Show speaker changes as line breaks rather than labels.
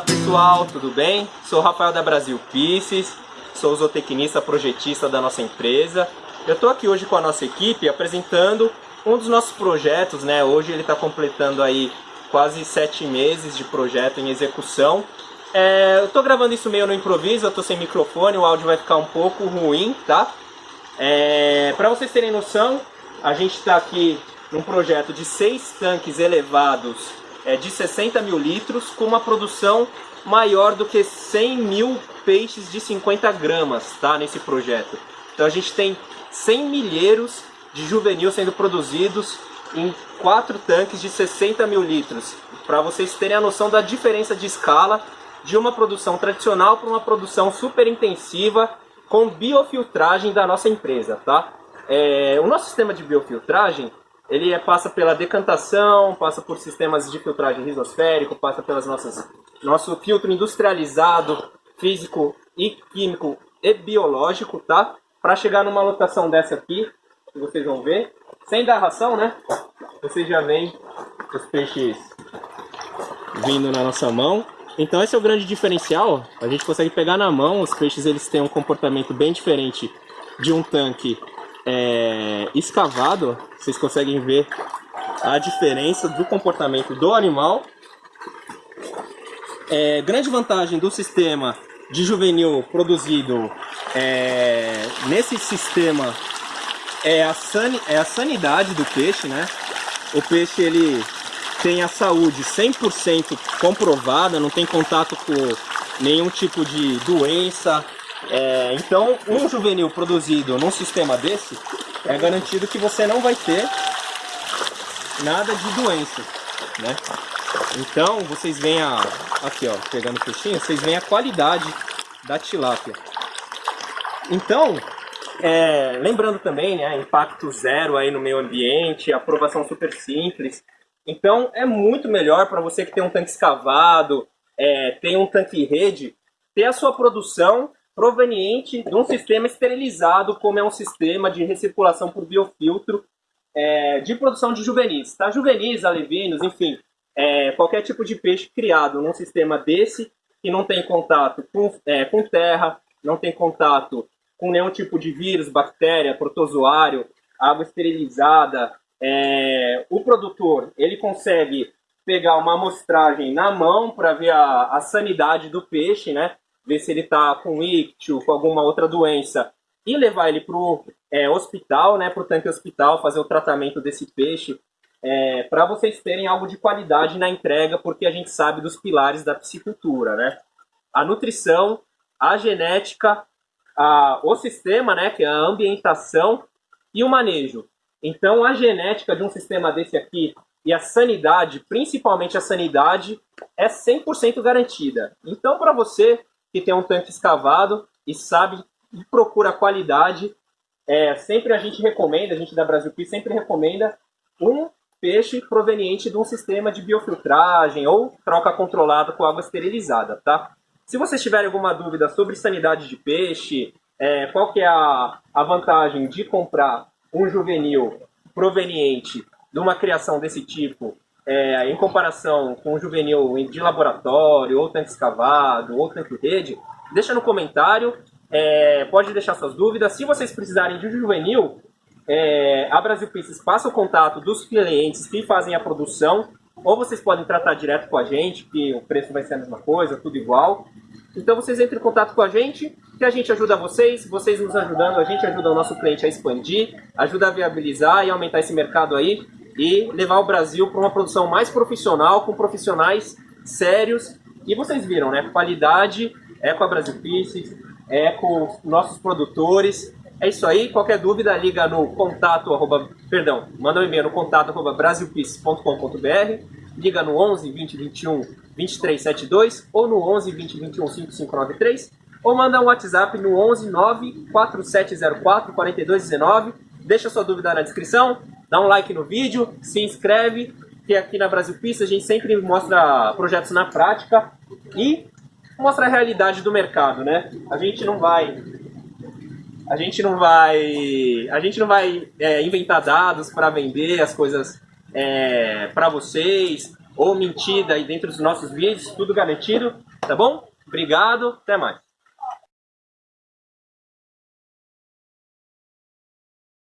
pessoal, tudo bem? Sou Rafael da Brasil Pieces, sou zootecnista projetista da nossa empresa. Eu estou aqui hoje com a nossa equipe apresentando um dos nossos projetos, né? Hoje ele está completando aí quase sete meses de projeto em execução. É, eu estou gravando isso meio no improviso, eu estou sem microfone, o áudio vai ficar um pouco ruim, tá? É, Para vocês terem noção, a gente está aqui num projeto de seis tanques elevados é, de 60 mil litros com uma produção maior do que 100 mil peixes de 50 gramas tá, nesse projeto. Então a gente tem 100 milheiros de juvenil sendo produzidos em quatro tanques de 60 mil litros. Para vocês terem a noção da diferença de escala de uma produção tradicional para uma produção super intensiva com biofiltragem da nossa empresa. Tá? É, o nosso sistema de biofiltragem ele é, passa pela decantação, passa por sistemas de filtragem risosférico, passa pelas nossas nosso filtro industrializado, físico e químico e biológico, tá? Para chegar numa lotação dessa aqui, que vocês vão ver, sem dar ração, né? Vocês já veem os peixes vindo na nossa mão. Então esse é o grande diferencial, a gente consegue pegar na mão, os peixes eles têm um comportamento bem diferente de um tanque é, escavado, vocês conseguem ver a diferença do comportamento do animal. É, grande vantagem do sistema de juvenil produzido é, nesse sistema é a, san, é a sanidade do peixe, né? O peixe ele tem a saúde 100% comprovada, não tem contato com nenhum tipo de doença, é, então, um juvenil produzido num sistema desse, é garantido que você não vai ter nada de doença, né? Então, vocês veem a... Aqui, ó, pegando o peixinho, vocês veem a qualidade da tilápia. Então, é, lembrando também, né, impacto zero aí no meio ambiente, aprovação super simples. Então, é muito melhor para você que tem um tanque escavado, é, tem um tanque rede, ter a sua produção proveniente de um sistema esterilizado, como é um sistema de recirculação por biofiltro é, de produção de juvenis. Tá? Juvenis, alevinos, enfim, é, qualquer tipo de peixe criado num sistema desse, que não tem contato com, é, com terra, não tem contato com nenhum tipo de vírus, bactéria, protozoário, água esterilizada. É, o produtor ele consegue pegar uma amostragem na mão para ver a, a sanidade do peixe, né? Ver se ele está com ictio, com alguma outra doença, e levar ele para o é, hospital, né, para o tanque hospital, fazer o tratamento desse peixe, é, para vocês terem algo de qualidade na entrega, porque a gente sabe dos pilares da piscicultura, né? A nutrição, a genética, a, o sistema, né, que é a ambientação e o manejo. Então, a genética de um sistema desse aqui e a sanidade, principalmente a sanidade, é 100% garantida. Então, para você que tem um tanque escavado e sabe e procura qualidade. É, sempre a gente recomenda, a gente da Brasil Pi sempre recomenda um peixe proveniente de um sistema de biofiltragem ou troca controlada com água esterilizada, tá? Se vocês tiverem alguma dúvida sobre sanidade de peixe, é, qual que é a, a vantagem de comprar um juvenil proveniente de uma criação desse tipo é, em comparação com o juvenil de laboratório, ou tanque escavado, ou tanque rede, deixa no comentário, é, pode deixar suas dúvidas. Se vocês precisarem de um juvenil, é, a Brasil Pieces passa o contato dos clientes que fazem a produção, ou vocês podem tratar direto com a gente, que o preço vai ser a mesma coisa, tudo igual. Então vocês entrem em contato com a gente, que a gente ajuda vocês, vocês nos ajudando, a gente ajuda o nosso cliente a expandir, ajuda a viabilizar e aumentar esse mercado aí e levar o Brasil para uma produção mais profissional, com profissionais sérios. E vocês viram, né? Qualidade é com a Brasil Pieces, é com os nossos produtores. É isso aí. Qualquer dúvida, liga no contato, arroba, perdão, manda um e-mail no contato arroba brasilpieces.com.br, liga no 11 20 21 2372 ou no 11 20 21 5593 ou manda um WhatsApp no 11 9 4704 4219. Deixa sua dúvida na descrição dá um like no vídeo, se inscreve, que aqui na Brasil Pista a gente sempre mostra projetos na prática e mostra a realidade do mercado, né? A gente não vai a gente não vai a gente não vai é, inventar dados para vender as coisas é, para vocês ou mentira aí dentro dos nossos vídeos, tudo garantido. Tá bom? Obrigado, até mais.